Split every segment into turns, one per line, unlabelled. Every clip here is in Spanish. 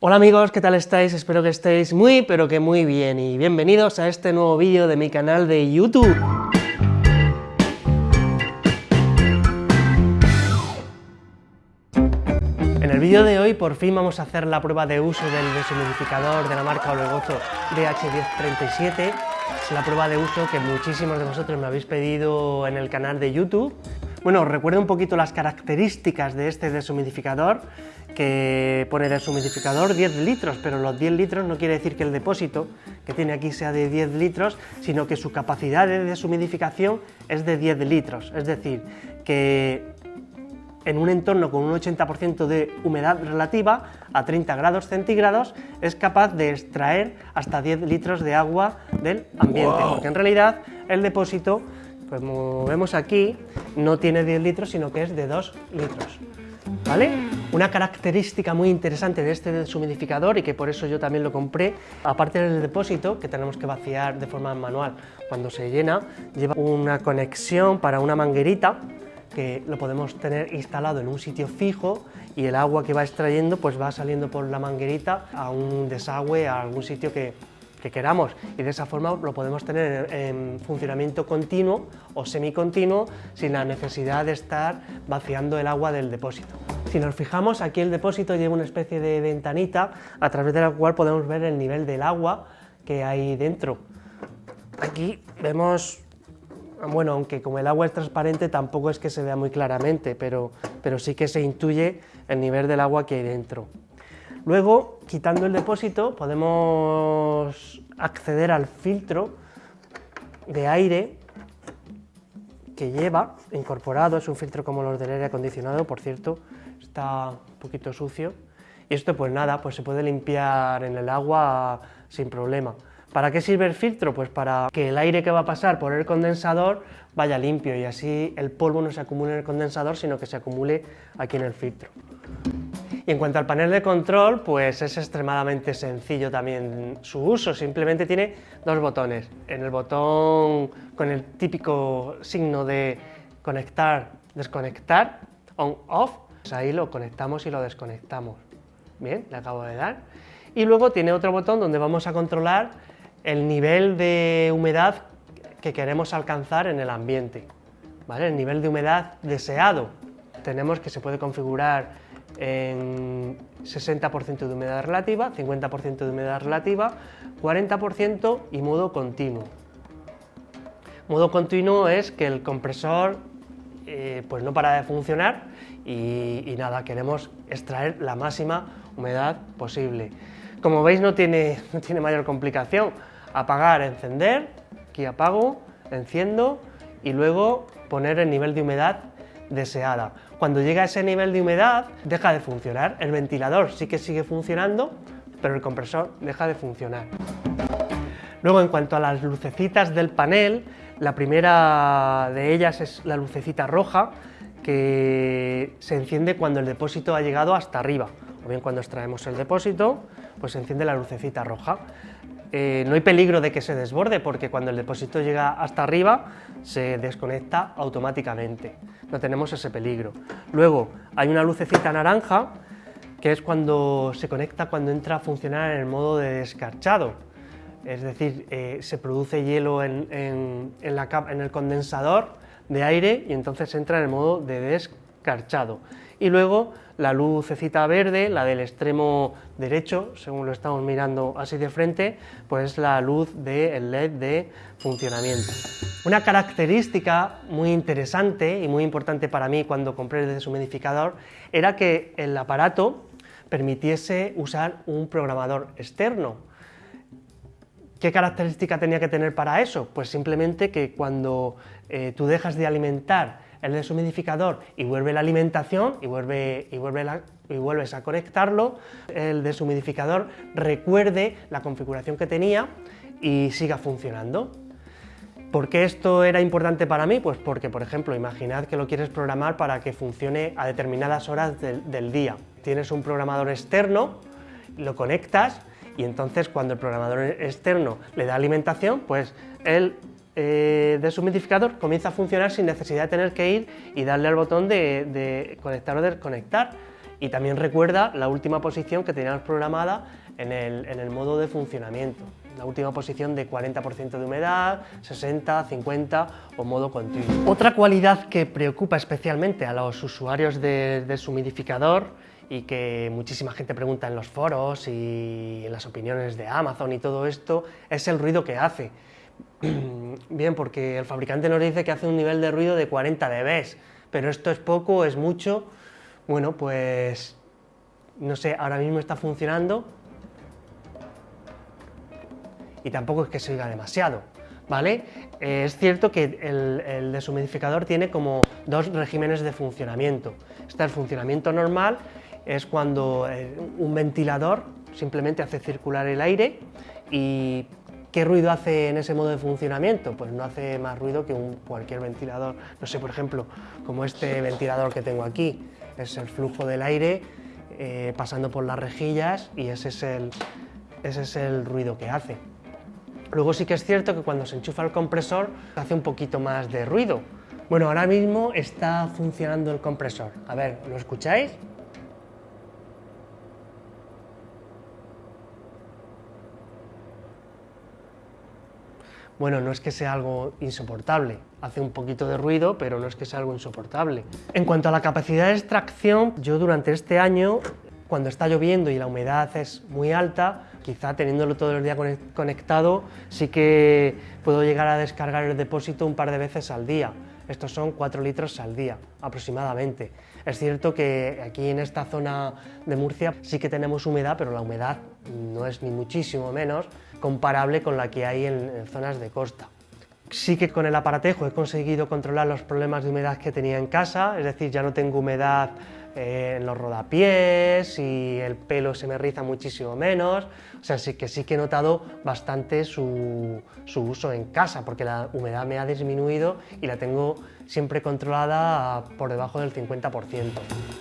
Hola amigos, ¿qué tal estáis? Espero que estéis muy, pero que muy bien, y bienvenidos a este nuevo vídeo de mi canal de YouTube. En el vídeo de hoy por fin vamos a hacer la prueba de uso del deshumidificador de la marca Olegozo DH1037. Es la prueba de uso que muchísimos de vosotros me habéis pedido en el canal de YouTube. Bueno, os recuerdo un poquito las características de este deshumidificador que pone deshumidificador 10 litros, pero los 10 litros no quiere decir que el depósito que tiene aquí sea de 10 litros, sino que su capacidad de deshumidificación es de 10 litros, es decir, que en un entorno con un 80% de humedad relativa, a 30 grados centígrados, es capaz de extraer hasta 10 litros de agua del ambiente, porque en realidad el depósito, pues como vemos aquí, no tiene 10 litros, sino que es de 2 litros. ¿Vale? Una característica muy interesante de este deshumidificador y que por eso yo también lo compré, aparte del depósito que tenemos que vaciar de forma manual cuando se llena, lleva una conexión para una manguerita que lo podemos tener instalado en un sitio fijo y el agua que va extrayendo pues va saliendo por la manguerita a un desagüe, a algún sitio que, que queramos y de esa forma lo podemos tener en funcionamiento continuo o semicontinuo sin la necesidad de estar vaciando el agua del depósito. Si nos fijamos, aquí el depósito lleva una especie de ventanita a través de la cual podemos ver el nivel del agua que hay dentro. Aquí vemos, bueno, aunque como el agua es transparente tampoco es que se vea muy claramente, pero, pero sí que se intuye el nivel del agua que hay dentro. Luego, quitando el depósito, podemos acceder al filtro de aire que lleva incorporado, es un filtro como los del aire acondicionado, por cierto, está un poquito sucio, y esto pues nada, pues se puede limpiar en el agua sin problema. ¿Para qué sirve el filtro? Pues para que el aire que va a pasar por el condensador vaya limpio y así el polvo no se acumule en el condensador, sino que se acumule aquí en el filtro. Y en cuanto al panel de control, pues es extremadamente sencillo también su uso, simplemente tiene dos botones. En el botón con el típico signo de conectar, desconectar, on-off, pues ahí lo conectamos y lo desconectamos. Bien, le acabo de dar. Y luego tiene otro botón donde vamos a controlar el nivel de humedad que queremos alcanzar en el ambiente. El nivel de humedad deseado. Tenemos que se puede configurar en 60% de humedad relativa, 50% de humedad relativa, 40% y modo continuo. Modo continuo es que el compresor eh, pues no para de funcionar y, nada, queremos extraer la máxima humedad posible. Como veis no tiene, no tiene mayor complicación, apagar, encender, aquí apago, enciendo y luego poner el nivel de humedad deseada. Cuando llega a ese nivel de humedad, deja de funcionar. El ventilador sí que sigue funcionando, pero el compresor deja de funcionar. Luego, en cuanto a las lucecitas del panel, la primera de ellas es la lucecita roja, que se enciende cuando el depósito ha llegado hasta arriba, o bien cuando extraemos el depósito, pues se enciende la lucecita roja. Eh, no hay peligro de que se desborde porque cuando el depósito llega hasta arriba se desconecta automáticamente, no tenemos ese peligro. Luego hay una lucecita naranja que es cuando se conecta cuando entra a funcionar en el modo de descarchado, es decir, eh, se produce hielo en, el condensador de aire y entonces entra en el modo de descarchado. Y luego la lucecita verde, la del extremo derecho, según lo estamos mirando así de frente, pues la luz del LED de funcionamiento. Una característica muy interesante y muy importante para mí cuando compré el deshumidificador era que el aparato permitiese usar un programador externo. ¿Qué característica tenía que tener para eso? Pues simplemente que cuando eh, tú dejas de alimentar el deshumidificador y vuelve la alimentación y, vuelve, y, vuelve y vuelves a conectarlo, el deshumidificador recuerde la configuración que tenía y siga funcionando. ¿Por qué esto era importante para mí? Pues porque, por ejemplo, imaginad que lo quieres programar para que funcione a determinadas horas del, del día. Tienes un programador externo, lo conectas y entonces cuando el programador externo le da alimentación, pues él eh, deshumidificador comienza a funcionar sin necesidad de tener que ir y darle al botón de, conectar o desconectar y también recuerda la última posición que teníamos programada en el, en el modo de funcionamiento. La última posición de 40% de humedad, 60, 50 o modo continuo. Otra cualidad que preocupa especialmente a los usuarios de, deshumidificador y que muchísima gente pregunta en los foros y en las opiniones de Amazon y todo esto, es el ruido que hace. Bien, porque el fabricante nos dice que hace un nivel de ruido de 40 dB, pero esto es poco, es mucho. Bueno, pues no sé, ahora mismo está funcionando y tampoco es que se oiga demasiado. ¿Vale? Eh, es cierto que el, deshumidificador tiene como dos regímenes de funcionamiento. Está el funcionamiento normal, es cuando eh, un ventilador simplemente hace circular el aire y ¿Qué ruido hace en ese modo de funcionamiento? Pues no hace más ruido que un, cualquier ventilador. No sé, por ejemplo, como este ventilador que tengo aquí. Es el flujo del aire eh, pasando por las rejillas y ese es, el, ese es el ruido que hace. Luego sí que es cierto que cuando se enchufa el compresor hace un poquito más de ruido. Bueno, ahora mismo está funcionando el compresor. A ver, ¿lo escucháis? Bueno, no es que sea algo insoportable, hace un poquito de ruido, pero no es que sea algo insoportable. En cuanto a la capacidad de extracción, yo durante este año, cuando está lloviendo y la humedad es muy alta, quizá teniéndolo todo el día conectado, sí que puedo llegar a descargar el depósito un par de veces al día. Estos son 4 litros al día, aproximadamente. Es cierto que aquí en esta zona de Murcia sí que tenemos humedad, pero la humedad no es ni muchísimo menos comparable con la que hay en, zonas de costa. Sí que con el aparatejo he conseguido controlar los problemas de humedad que tenía en casa, es decir, ya no tengo humedad eh, en los rodapiés y el pelo se me riza muchísimo menos, o sea, sí que sí que he notado bastante su, su uso en casa, porque la humedad me ha disminuido y la tengo siempre controlada por debajo del 50%.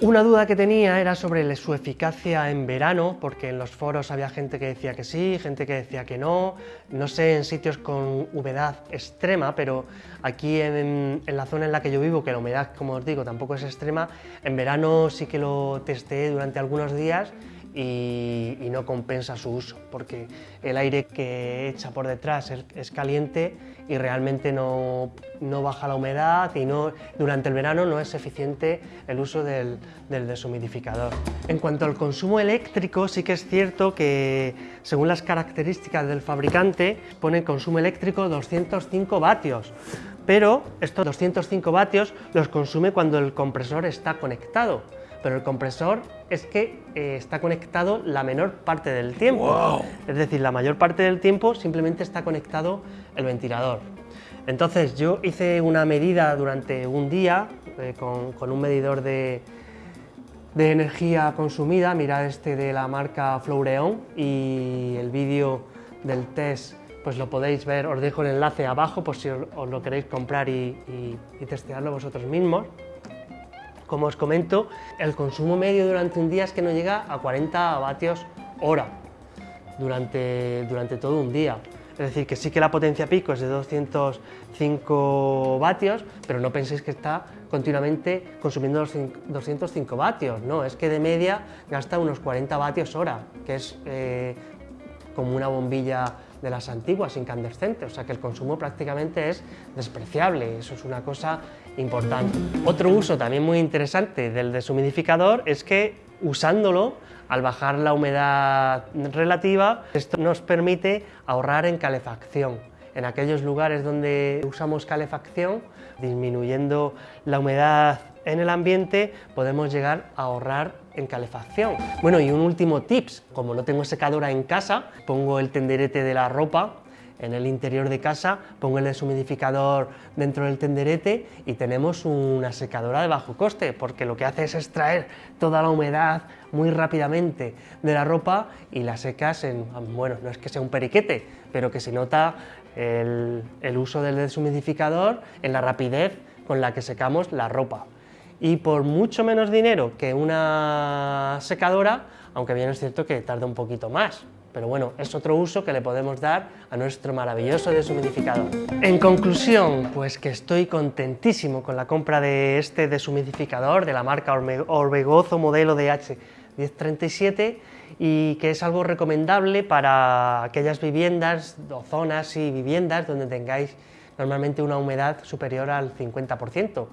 Una duda que tenía era sobre su eficacia en verano, porque en los foros había gente que decía que sí, gente que decía que no, no sé en sitios con humedad extrema, pero aquí en, la zona en la que yo vivo, que la humedad, como os digo, tampoco es extrema, en verano sí que lo testé durante algunos días y, no compensa su uso, porque el aire que echa por detrás es, caliente y realmente no, baja la humedad y no, durante el verano no es eficiente el uso del deshumidificador. En cuanto al consumo eléctrico, sí que es cierto que según las características del fabricante pone consumo eléctrico 205 vatios, pero estos 205 vatios los consume cuando el compresor está conectado pero el compresor es que eh, está conectado la menor parte del tiempo. Es decir, la mayor parte del tiempo simplemente está conectado el ventilador. Entonces yo hice una medida durante un día eh, con, un medidor de, de, energía consumida, mirad este de la marca Flowreon y el vídeo del test pues lo podéis ver, os dejo el enlace abajo por si os, lo queréis comprar y testearlo vosotros mismos. Como os comento, el consumo medio durante un día es que no llega a 40 vatios hora durante, durante todo un día. Es decir, que sí que la potencia pico es de 205 vatios, pero no penséis que está continuamente consumiendo los 205 vatios, no, es que de media gasta unos 40 vatios hora, que es eh, como una bombilla de las antiguas incandescentes, o sea que el consumo prácticamente es despreciable, eso es una cosa importante. Otro uso también muy interesante del deshumidificador es que usándolo, al bajar la humedad relativa, esto nos permite ahorrar en calefacción. En aquellos lugares donde usamos calefacción, disminuyendo la humedad en el ambiente, podemos llegar a ahorrar en calefacción. Bueno, y un último tips, como no tengo secadora en casa, pongo el tenderete de la ropa en el interior de casa, pongo el deshumidificador dentro del tenderete y tenemos una secadora de bajo coste, porque lo que hace es extraer toda la humedad muy rápidamente de la ropa y la secas en, bueno, no es que sea un periquete, pero que se nota el, el uso del deshumidificador en la rapidez con la que secamos la ropa. Y por mucho menos dinero que una secadora, aunque bien es cierto que tarda un poquito más, pero bueno, es otro uso que le podemos dar a nuestro maravilloso deshumidificador. En conclusión, pues que estoy contentísimo con la compra de este deshumidificador de la marca Orbegozo modelo DH1037 y que es algo recomendable para aquellas viviendas o zonas y viviendas donde tengáis normalmente una humedad superior al 50%.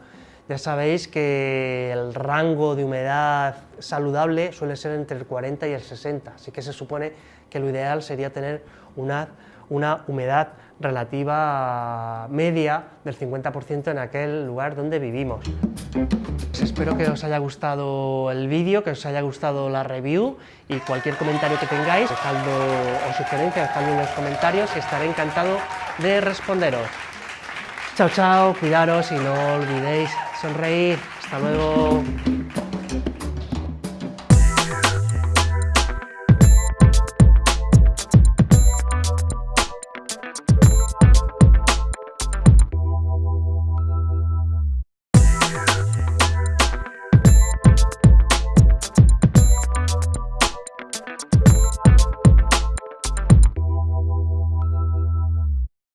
Ya sabéis que el rango de humedad saludable suele ser entre el 40 y el 60, así que se supone que lo ideal sería tener una, una humedad relativa media del 50% en aquel lugar donde vivimos. Pues espero que os haya gustado el vídeo, que os haya gustado la review y cualquier comentario que tengáis, dejadlo, o sugerencia, dejadlo en los comentarios y estaré encantado de responderos. Chao, chao, cuidaros y no olvidéis sonreír. Hasta luego.